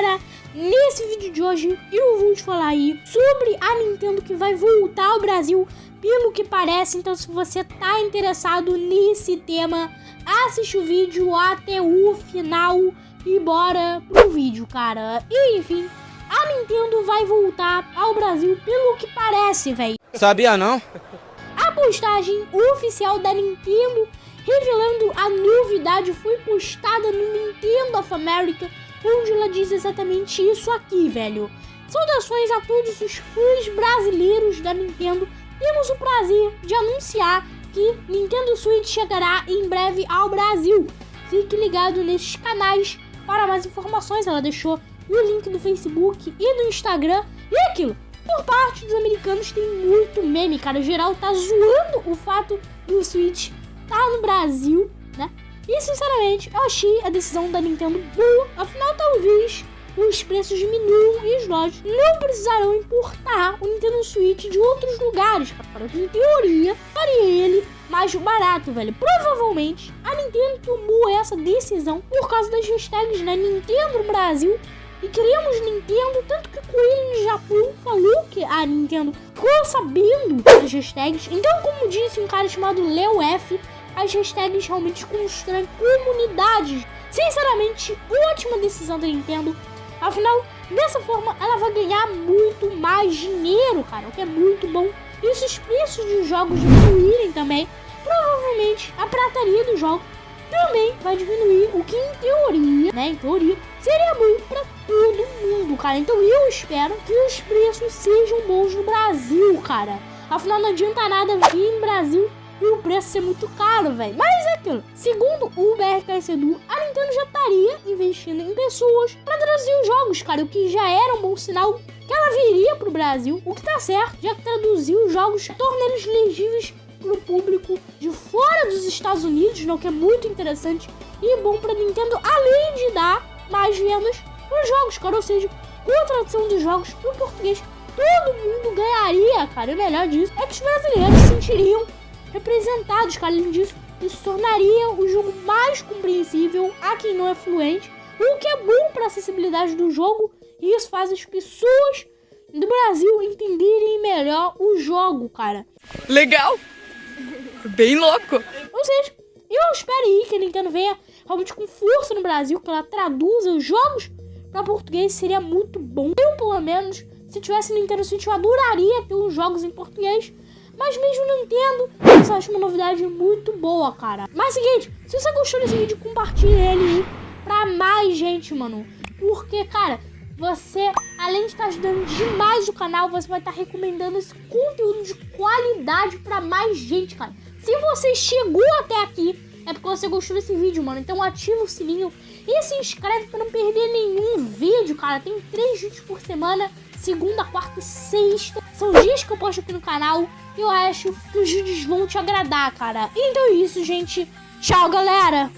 galera, nesse vídeo de hoje eu vou te falar aí sobre a Nintendo que vai voltar ao Brasil, pelo que parece. Então se você tá interessado nesse tema, assiste o vídeo até o final e bora pro vídeo, cara. E, enfim, a Nintendo vai voltar ao Brasil pelo que parece, velho. Sabia não? A postagem oficial da Nintendo revelando a novidade foi postada no Nintendo of America, onde ela diz exatamente isso aqui, velho. Saudações a todos os fãs brasileiros da Nintendo. Temos o prazer de anunciar que Nintendo Switch chegará em breve ao Brasil. Fique ligado nesses canais para mais informações. Ela deixou o link do Facebook e do Instagram. E aquilo, por parte dos americanos tem muito meme, cara. O geral tá zoando o fato do Switch tá no Brasil, né? E sinceramente, eu achei a decisão da Nintendo boa. Afinal, talvez os preços diminuam e os lojas não precisarão importar o Nintendo Switch de outros lugares, cara. Em teoria, faria ele mais barato, velho. Provavelmente a Nintendo tomou essa decisão por causa das hashtags, né? Nintendo Brasil e queríamos Nintendo, tanto que o Coelho no Japão falou que a Nintendo ficou sabendo das hashtags. Então, como disse um cara chamado Leo F, as hashtags realmente constroem comunidades. Sinceramente, ótima decisão da Nintendo. Afinal, dessa forma ela vai ganhar muito mais dinheiro, cara, o que é muito bom. E se os preços dos jogos diminuírem também, provavelmente a prataria do jogo também vai diminuir, o que em teoria, né, em teoria, seria bom para todo mundo, cara. Então eu espero que os preços sejam bons no Brasil, cara. Afinal, não adianta nada vir no Brasil e o preço ser muito caro, velho. Mas é aquilo. Segundo o BRKS Edu, a Nintendo já estaria investindo em pessoas para traduzir os jogos, cara. O que já era um bom sinal que ela viria pro Brasil. O que tá certo, já que traduziu os jogos, torna eles legíveis pro público de fora dos Estados Unidos, não, que é muito interessante e bom pra Nintendo, além de dar mais vendas nos jogos, cara. Ou seja, com a tradução dos jogos pro português, todo mundo ganharia, cara. E o melhor disso é que os brasileiros se sentiriam representados, cara. Além disso, isso tornaria o jogo mais compreensível a quem não é fluente, o que é bom para a acessibilidade do jogo, e isso faz as pessoas do Brasil entenderem melhor o jogo, cara. Legal! Bem louco! Ou seja, eu espero aí que a Nintendo venha realmente com força no Brasil, que ela traduza os jogos para português, seria muito bom. Eu, pelo menos, se tivesse Nintendo Switch, eu adoraria ter os jogos em português, mas mesmo não entendo, eu acho uma novidade muito boa, cara. Mas é seguinte, se você gostou desse vídeo, compartilhe ele aí pra mais gente, mano. Porque, cara, você, além de estar ajudando demais o canal, você vai estar recomendando esse conteúdo de qualidade pra mais gente, cara. Se você chegou até aqui, é porque você gostou desse vídeo, mano. Então ativa o sininho e se inscreve pra não perder nenhum vídeo, cara. Tem três vídeos por semana, segunda, quarta e sexta. São dias que eu posto aqui no canal eu acho que os vídeos vão te agradar, cara. Então é isso, gente. Tchau, galera!